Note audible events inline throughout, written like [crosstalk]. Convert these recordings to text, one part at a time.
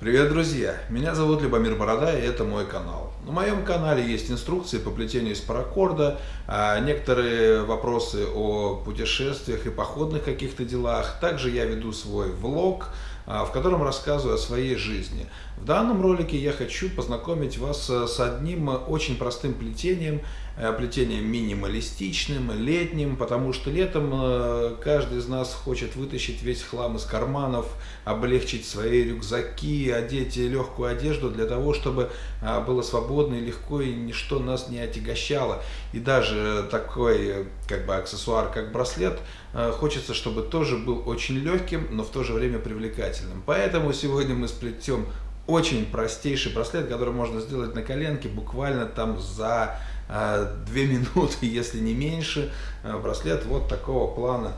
Привет, друзья! Меня зовут Любомир Борода, и это мой канал. На моем канале есть инструкции по плетению из паракорда, а, некоторые вопросы о путешествиях и походных каких-то делах. Также я веду свой влог, а, в котором рассказываю о своей жизни. В данном ролике я хочу познакомить вас с одним очень простым плетением, э, плетением минималистичным, летним, потому что летом э, каждый из нас хочет вытащить весь хлам из карманов, облегчить свои рюкзаки, одеть легкую одежду для того, чтобы а, было свободно и легко, и ничто нас не отягощало. И даже такой как бы аксессуар, как браслет, э, хочется, чтобы тоже был очень легким, но в то же время привлекательным. Поэтому сегодня мы сплетем очень простейший браслет, который можно сделать на коленке буквально там за э, 2 минуты, [laughs] если не меньше. Э, браслет вот такого плана.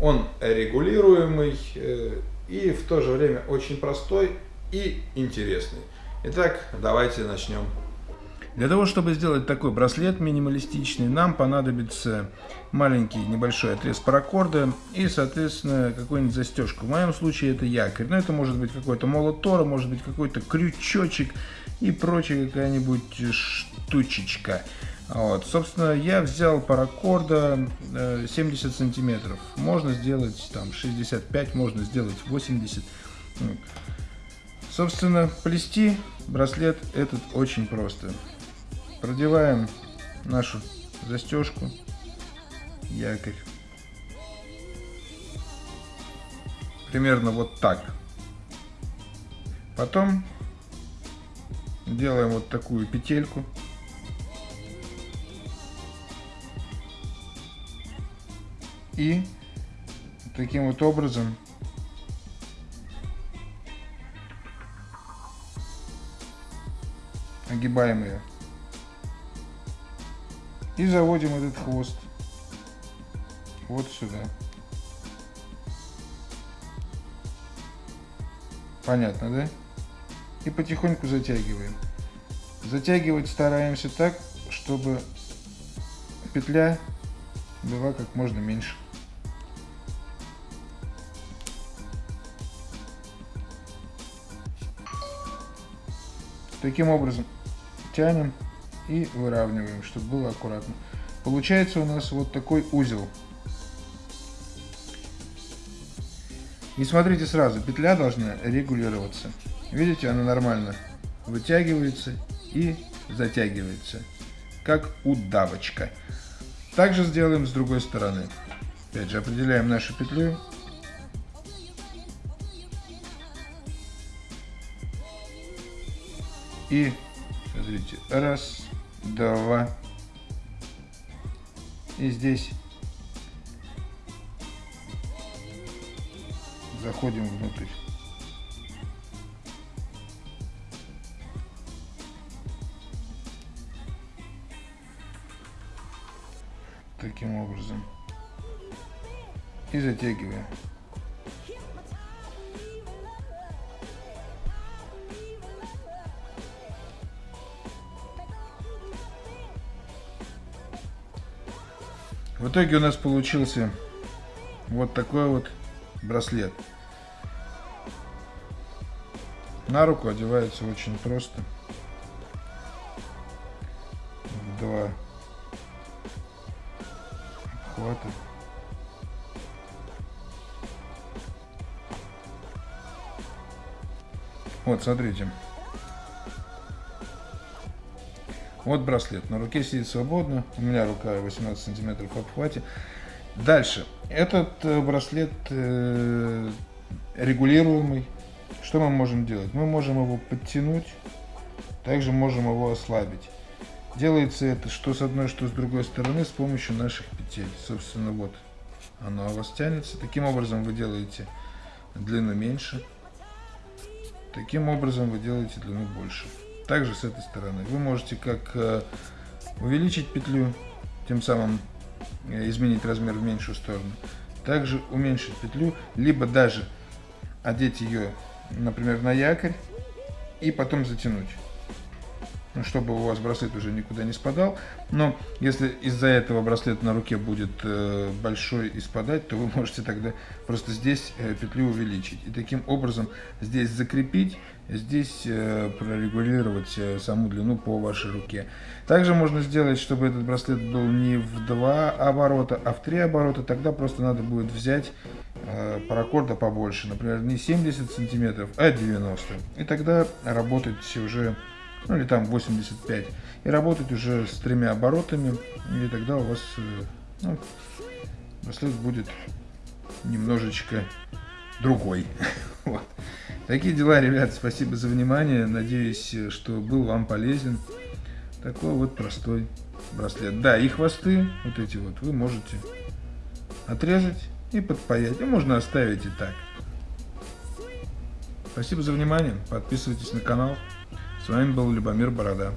Он регулируемый э, и в то же время очень простой и интересный. Итак, давайте начнем для того, чтобы сделать такой браслет минималистичный, нам понадобится маленький небольшой отрез паракорда и, соответственно, какую-нибудь застежку. В моем случае это якорь, но это может быть какой-то молот Тора, может быть какой-то крючочек и прочая какая-нибудь штучечка. Вот. Собственно, я взял паракорда 70 э, сантиметров. Можно сделать там 65, можно сделать 80. Собственно, плести браслет этот очень просто. Продеваем нашу застежку, якорь. Примерно вот так. Потом делаем вот такую петельку. И таким вот образом огибаем ее. И заводим этот хвост вот сюда. Понятно, да? И потихоньку затягиваем. Затягивать стараемся так, чтобы петля была как можно меньше. Таким образом тянем и выравниваем, чтобы было аккуратно. Получается у нас вот такой узел. И смотрите сразу, петля должна регулироваться. Видите, она нормально вытягивается и затягивается, как удавочка. Также сделаем с другой стороны. Опять же, определяем нашу петлю. И, смотрите, раз, два. И здесь заходим внутрь. Таким образом. И затягиваем. В итоге у нас получился вот такой вот браслет. На руку одевается очень просто. Два обхвата. Вот, смотрите. Вот браслет. На руке сидит свободно. У меня рука 18 сантиметров в обхвате. Дальше. Этот э, браслет э, регулируемый. Что мы можем делать? Мы можем его подтянуть. Также можем его ослабить. Делается это что с одной, что с другой стороны с помощью наших петель. Собственно, вот оно у вас тянется. Таким образом вы делаете длину меньше. Таким образом вы делаете длину больше. Также с этой стороны. Вы можете как э, увеличить петлю, тем самым э, изменить размер в меньшую сторону. Также уменьшить петлю, либо даже одеть ее, например, на якорь и потом затянуть. Ну, чтобы у вас браслет уже никуда не спадал. Но если из-за этого браслет на руке будет э, большой и спадать, то вы [laughs] можете тогда просто здесь э, петлю увеличить. И таким образом здесь закрепить, здесь э, прорегулировать саму длину по вашей руке. Также можно сделать, чтобы этот браслет был не в два оборота, а в три оборота. Тогда просто надо будет взять паракорда побольше, например, не 70 сантиметров, а 90. И тогда работать уже ну или там 85, и работать уже с тремя оборотами, и тогда у вас э, ну, браслет будет немножечко другой. [laughs] вот. Такие дела, ребят, спасибо за внимание, надеюсь, что был вам полезен. Такой вот простой браслет. Да, и хвосты, вот эти вот, вы можете отрезать и подпаять, и можно оставить и так. Спасибо за внимание, подписывайтесь на канал. С вами был Любомир Борода.